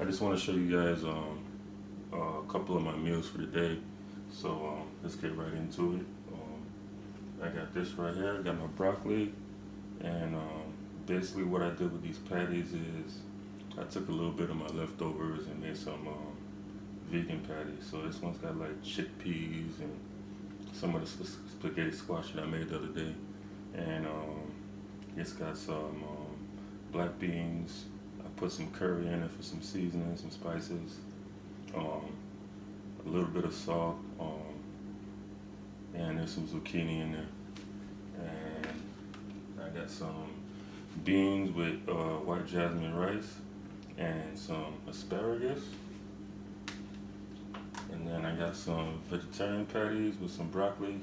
I just want to show you guys um, a couple of my meals for the day. So um, let's get right into it. Um, I got this right here. I got my broccoli, and um, basically what I did with these patties is I took a little bit of my leftovers and made some um, vegan patties. So this one's got like chickpeas and some of the spaghetti squash that I made the other day, and um, it's got some black beans. Put some curry in it for some seasoning, some spices, um, a little bit of salt, um, and there's some zucchini in there, and I got some beans with uh, white jasmine rice and some asparagus. And then I got some vegetarian patties with some broccoli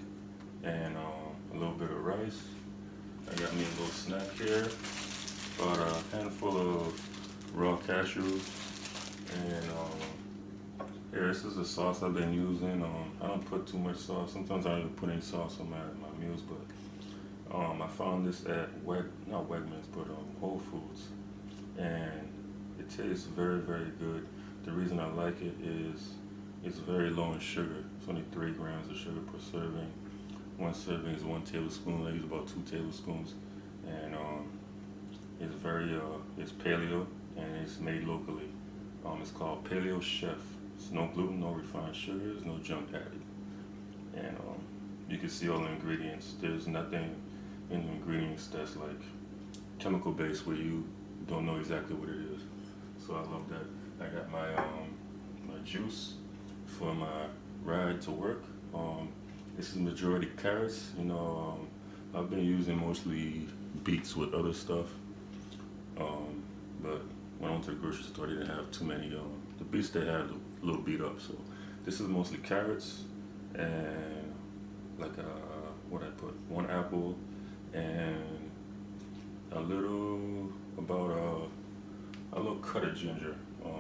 and um, a little bit of rice. I got me a little snack here. About a handful of raw cashews. And um, here, this is the sauce I've been using. Um, I don't put too much sauce. Sometimes I don't even put any sauce on my, my meals, but um, I found this at Weg, not Wegmans, but um, Whole Foods. And it tastes very, very good. The reason I like it is it's very low in sugar. It's only three grams of sugar per serving. One serving is one tablespoon. I use about two tablespoons, and um, it's very uh, it's paleo and it's made locally. Um, it's called Paleo Chef. It's no gluten, no refined sugars, no junk added, and um, you can see all the ingredients. There's nothing in the ingredients that's like chemical based where you don't know exactly what it is. So I love that. I got my um, my juice for my ride to work. Um, this is majority carrots. You know, um, I've been using mostly beets with other stuff. Um, but went to the grocery store, they didn't have too many. Um, the beets they had a little beat up. So this is mostly carrots and like a, uh, what I put, one apple and a little, about a, a little cut of ginger. Um,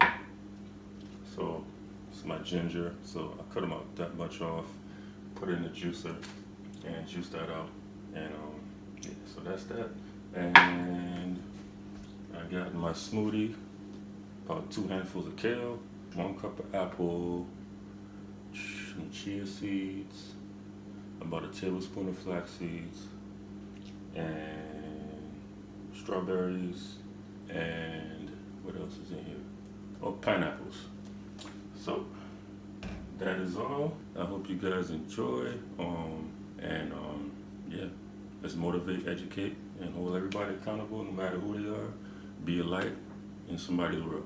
so it's my ginger. So I cut them up that much off, put it in the juicer, and juice that out. And um, yeah, so that's that. And I got my smoothie, about two handfuls of kale, one cup of apple, some chia seeds, about a tablespoon of flax seeds, and strawberries, and what else is in here? Oh, pineapples. So that is all. I hope you guys enjoy. Um, and um, yeah, let's motivate, educate, and hold everybody accountable, no matter who they are. Be a light in somebody's world.